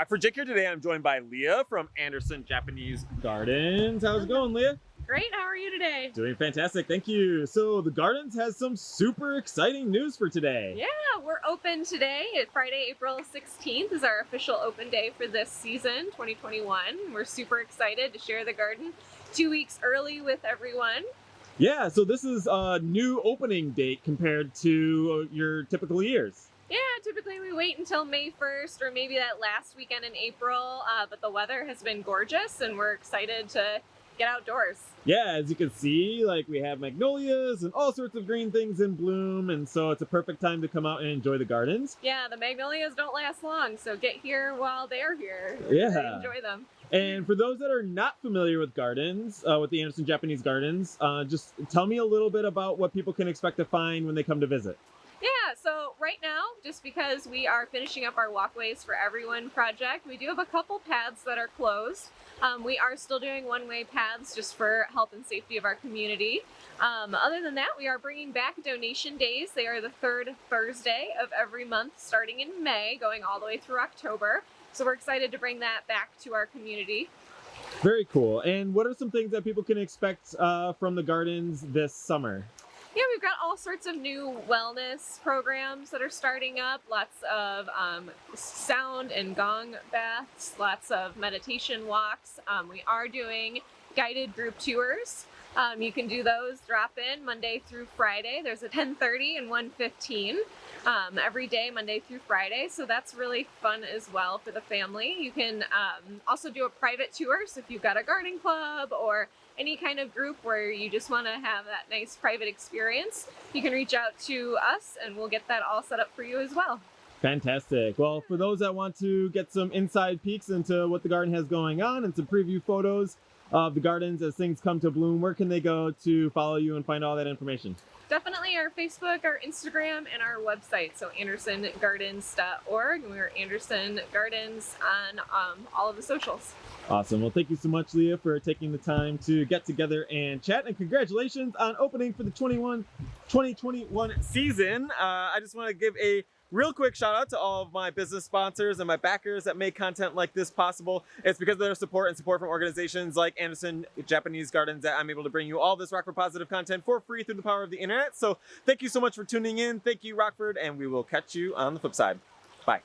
Rockford Jake here. Today I'm joined by Leah from Anderson Japanese Gardens. How's it mm-hmm. going, Leah? Great, how are you today? Doing fantastic, thank you. So the Gardens has some super exciting news for today. Yeah, we're open today. Friday, April 16th is our official open day for this season, 2021. We're super excited to share the garden two weeks early with everyone. Yeah, so this is a new opening date compared to your typical years. Yeah, typically we wait until May 1st or maybe that last weekend in April, uh, but the weather has been gorgeous and we're excited to get outdoors. Yeah, as you can see, like we have magnolias and all sorts of green things in bloom, and so it's a perfect time to come out and enjoy the gardens. Yeah, the magnolias don't last long, so get here while they're here. Yeah. Enjoy them. And for those that are not familiar with gardens, uh, with the Anderson Japanese Gardens, uh, just tell me a little bit about what people can expect to find when they come to visit. Right now, just because we are finishing up our Walkways for Everyone project, we do have a couple paths that are closed. Um, we are still doing one-way paths just for health and safety of our community. Um, other than that, we are bringing back donation days. They are the third Thursday of every month starting in May, going all the way through October. So we're excited to bring that back to our community. Very cool. And what are some things that people can expect uh, from the gardens this summer? Yeah, we've got all sorts of new wellness programs that are starting up. Lots of um, sound and gong baths, lots of meditation walks. Um, we are doing guided group tours. Um, you can do those, drop in Monday through Friday. There's a 10.30 and 1.15 um, every day, Monday through Friday. So that's really fun as well for the family. You can um, also do a private tour. So if you've got a garden club or any kind of group where you just want to have that nice private experience, you can reach out to us and we'll get that all set up for you as well. Fantastic. Well, for those that want to get some inside peeks into what the garden has going on and some preview photos of the gardens as things come to bloom, where can they go to follow you and find all that information? Definitely our Facebook, our Instagram, and our website. So andersongardens.org. And we're Anderson Gardens on um, all of the socials. Awesome. Well, thank you so much, Leah, for taking the time to get together and chat. And congratulations on opening for the 21 2021 season. Uh, I just want to give a real quick shout out to all of my business sponsors and my backers that make content like this possible. It's because of their support and support from organizations like Anderson Japanese Gardens that I'm able to bring you all this Rockford Positive content for free through the power of the internet. So thank you so much for tuning in. Thank you, Rockford, and we will catch you on the flip side. Bye.